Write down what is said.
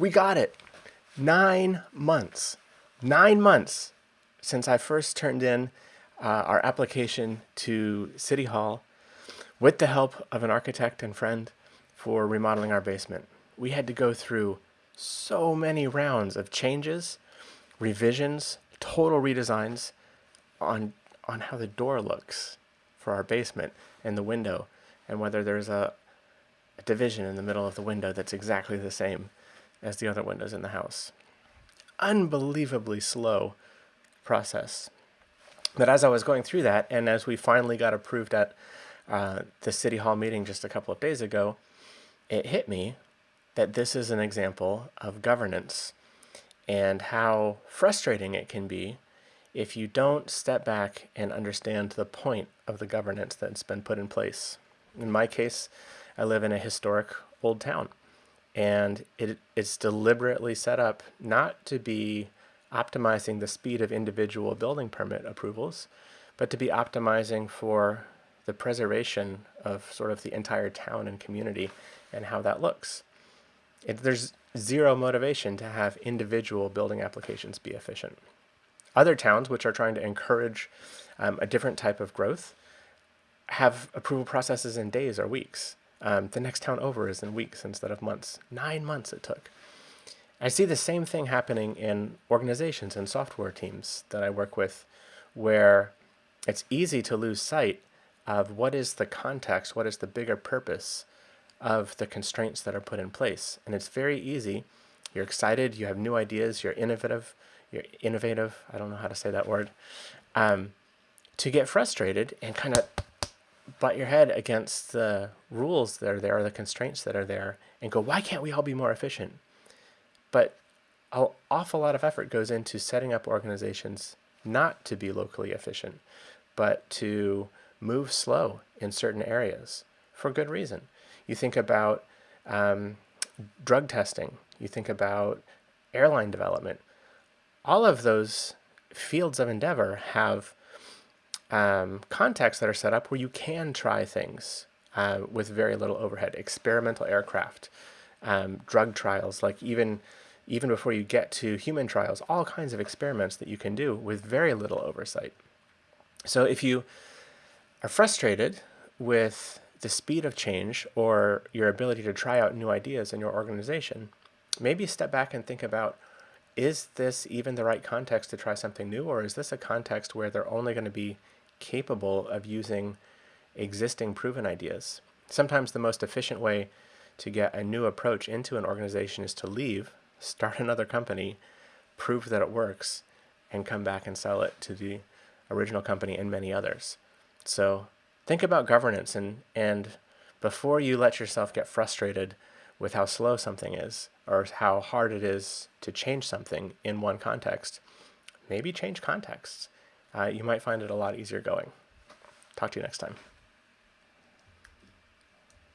We got it. Nine months. Nine months since I first turned in uh, our application to City Hall with the help of an architect and friend for remodeling our basement. We had to go through so many rounds of changes, revisions, total redesigns on on how the door looks for our basement and the window and whether there's a, a division in the middle of the window that's exactly the same as the other windows in the house. Unbelievably slow process. But as I was going through that, and as we finally got approved at uh, the City Hall meeting just a couple of days ago, it hit me that this is an example of governance and how frustrating it can be if you don't step back and understand the point of the governance that's been put in place. In my case, I live in a historic old town and it, it's deliberately set up not to be optimizing the speed of individual building permit approvals, but to be optimizing for the preservation of sort of the entire town and community and how that looks. It, there's zero motivation to have individual building applications be efficient. Other towns, which are trying to encourage um, a different type of growth, have approval processes in days or weeks. Um, the next town over is in weeks instead of months. Nine months it took. I see the same thing happening in organizations and software teams that I work with where it's easy to lose sight of what is the context, what is the bigger purpose of the constraints that are put in place. And it's very easy. You're excited, you have new ideas, you're innovative, you're innovative, I don't know how to say that word, um, to get frustrated and kind of butt your head against the rules that are there, or the constraints that are there, and go, why can't we all be more efficient? But an awful lot of effort goes into setting up organizations not to be locally efficient, but to move slow in certain areas for good reason. You think about um, drug testing, you think about airline development. All of those fields of endeavor have um, contexts that are set up where you can try things uh, with very little overhead. Experimental aircraft, um, drug trials, like even even before you get to human trials, all kinds of experiments that you can do with very little oversight. So if you are frustrated with the speed of change or your ability to try out new ideas in your organization, maybe step back and think about, is this even the right context to try something new? Or is this a context where they're only going to be capable of using existing proven ideas. Sometimes the most efficient way to get a new approach into an organization is to leave, start another company, prove that it works, and come back and sell it to the original company and many others. So think about governance and, and before you let yourself get frustrated with how slow something is or how hard it is to change something in one context, maybe change contexts uh, you might find it a lot easier going. Talk to you next time.